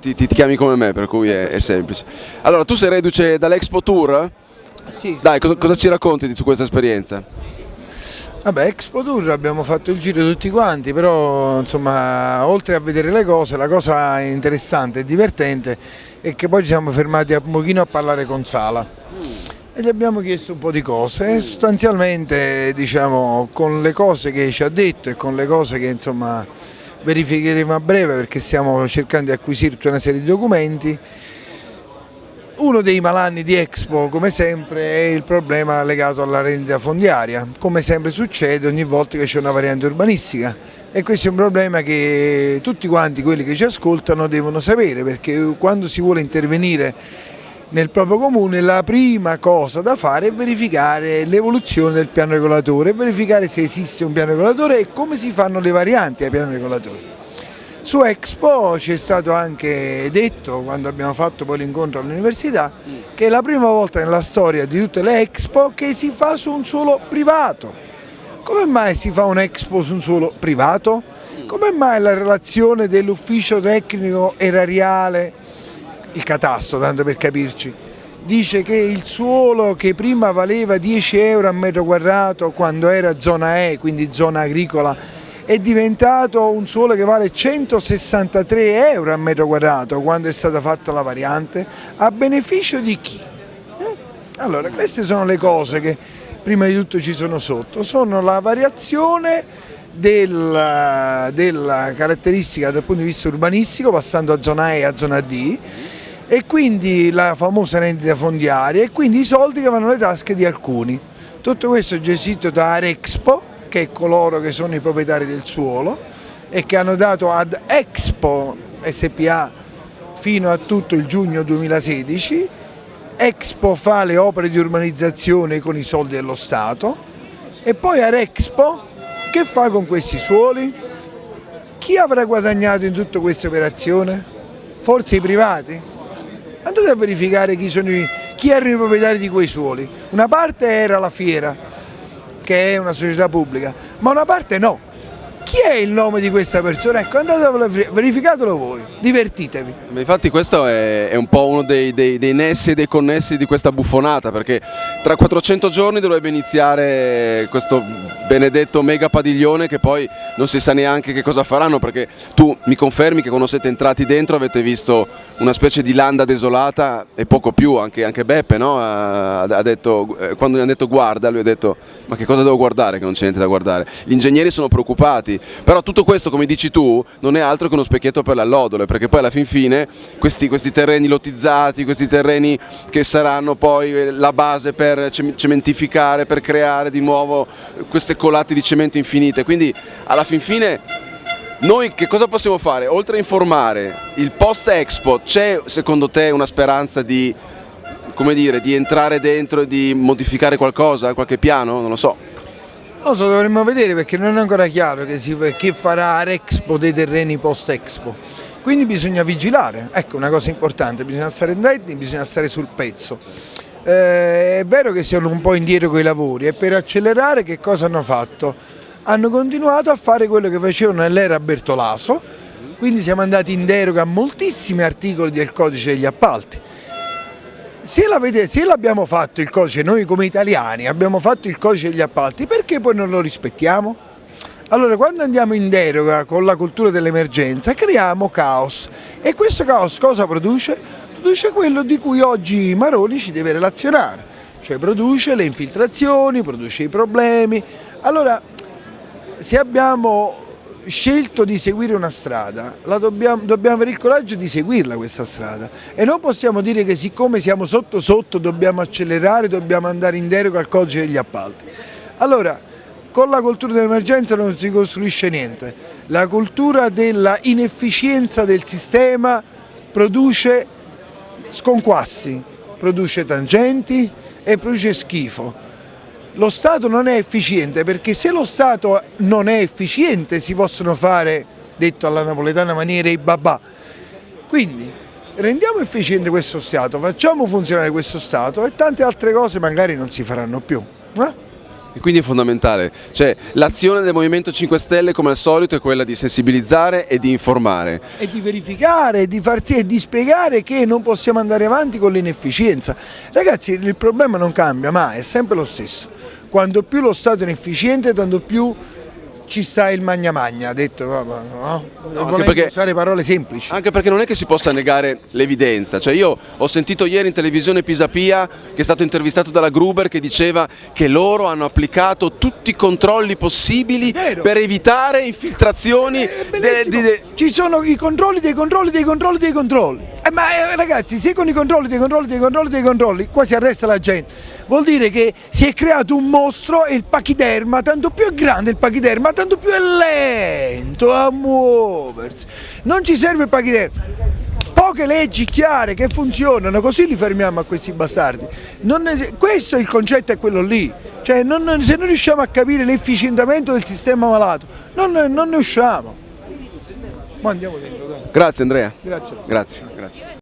ti, ti, chiami come me, per cui è, è semplice. Allora, tu sei reduce dall'Expo Tour? Sì, Dai, cosa, cosa ci racconti di- su questa esperienza? Vabbè, Expo Tour abbiamo fatto il giro tutti quanti, però insomma, oltre a vedere le cose, la cosa interessante e divertente è che poi ci siamo fermati un pochino a parlare con Sala e gli abbiamo chiesto un po' di cose e sostanzialmente diciamo con le cose che ci ha detto e con le cose che insomma verificheremo a breve perché stiamo cercando di acquisire tutta una serie di documenti uno dei malanni di Expo, come sempre, è il problema legato alla rendita fondiaria. Come sempre succede ogni volta che c'è una variante urbanistica e questo è un problema che tutti quanti quelli che ci ascoltano devono sapere perché quando si vuole intervenire nel proprio comune la prima cosa da fare è verificare l'evoluzione del piano regolatore, verificare se esiste un piano regolatore e come si fanno le varianti ai piani regolatori. Su Expo ci è stato anche detto, quando abbiamo fatto poi l'incontro all'università, che è la prima volta nella storia di tutte le Expo che si fa su un suolo privato. Come mai si fa un Expo su un suolo privato? Come mai la relazione dell'ufficio tecnico erariale, il catasto tanto per capirci, dice che il suolo che prima valeva 10 euro a metro quadrato quando era zona E, quindi zona agricola, è diventato un suolo che vale 163 euro a metro quadrato quando è stata fatta la variante, a beneficio di chi? Eh? Allora, queste sono le cose che prima di tutto ci sono sotto, sono la variazione della, della caratteristica dal punto di vista urbanistico passando a zona E a zona D e quindi la famosa rendita fondiaria e quindi i soldi che vanno nelle tasche di alcuni. Tutto questo è gestito da Arexpo, che è coloro che sono i proprietari del suolo e che hanno dato ad Expo SPA fino a tutto il giugno 2016. Expo fa le opere di urbanizzazione con i soldi dello Stato e poi Arexpo che fa con questi suoli? Chi avrà guadagnato in tutta questa operazione? Forse i privati? Andate a verificare chi, i, chi erano i proprietari di quei suoli. Una parte era la fiera, che è una società pubblica, ma una parte no. Chi è il nome di questa persona? Ecco, andatelo, verificatelo voi, divertitevi. Infatti questo è, è un po' uno dei, dei, dei nessi e dei connessi di questa buffonata, perché tra 400 giorni dovrebbe iniziare questo benedetto mega padiglione che poi non si sa neanche che cosa faranno, perché tu mi confermi che quando siete entrati dentro avete visto una specie di landa desolata e poco più, anche, anche Beppe no? ha, ha detto, eh, quando gli hanno detto guarda, lui ha detto ma che cosa devo guardare che non c'è niente da guardare. Gli ingegneri sono preoccupati, però tutto questo come dici tu non è altro che uno specchietto per l'allodole, perché poi alla fin fine questi, questi terreni lottizzati, questi terreni che saranno poi la base per cementificare, per creare di nuovo queste colate di cemento infinite, quindi alla fin fine noi che cosa possiamo fare? Oltre a informare, il post Expo c'è secondo te una speranza di, dire, di entrare dentro e di modificare qualcosa, qualche piano? Non lo so. Lo so, dovremmo vedere perché non è ancora chiaro che, si, che farà Arexpo dei terreni post Expo. Quindi bisogna vigilare, ecco una cosa importante, bisogna stare attenti, bisogna stare sul pezzo. Eh, è vero che siamo un po' indietro con i lavori e per accelerare che cosa hanno fatto? Hanno continuato a fare quello che facevano nell'era Bertolaso, quindi siamo andati in deroga a moltissimi articoli del codice degli appalti. Se l'abbiamo fatto il codice, noi come italiani abbiamo fatto il codice degli appalti, perché poi non lo rispettiamo? Allora quando andiamo in deroga con la cultura dell'emergenza creiamo caos e questo caos cosa produce? Produce quello di cui oggi Maroni ci deve relazionare, cioè produce le infiltrazioni, produce i problemi. Allora se abbiamo scelto di seguire una strada, dobbiamo, dobbiamo, avere il coraggio di seguirla questa strada. E non possiamo dire che siccome siamo sotto sotto dobbiamo accelerare, dobbiamo andare in deroga al codice degli appalti. Allora, con la cultura dell'emergenza non si costruisce niente, la cultura della inefficienza del sistema produce sconquassi, produce tangenti e produce schifo lo Stato non è efficiente perché se lo Stato non è efficiente si possono fare, detto alla napoletana maniera, i babà. Quindi rendiamo efficiente questo Stato, facciamo funzionare questo Stato e tante altre cose magari non si faranno più. Eh? E quindi è fondamentale, cioè l'azione del Movimento 5 Stelle come al solito è quella di sensibilizzare e di informare. E di verificare, di far sì e di spiegare che non possiamo andare avanti con l'inefficienza. Ragazzi il problema non cambia mai, è sempre lo stesso. Quanto più lo Stato è inefficiente, tanto più ci sta il magna magna, ha detto, no? no anche perché, usare parole semplici. Anche perché non è che si possa negare l'evidenza, cioè io ho sentito ieri in televisione Pisapia che è stato intervistato dalla Gruber che diceva che loro hanno applicato tutti i controlli possibili per evitare infiltrazioni. De, de, de... Ci sono i controlli dei controlli dei controlli dei controlli. Eh, ma eh, ragazzi, se con i controlli dei controlli dei controlli dei controlli qua si arresta la gente, vuol dire che si è creato un mostro e il pachiderma, tanto più è grande il pachiderma, tanto più è lento a muoversi. Non ci serve il pachiderma. Poche leggi chiare che funzionano, così li fermiamo a questi bastardi. È, questo il concetto, è quello lì. Cioè, non, se non riusciamo a capire l'efficientamento del sistema malato, non, non ne usciamo. Ma andiamo dentro. Grazie Andrea. Grazie. Grazie. Grazie.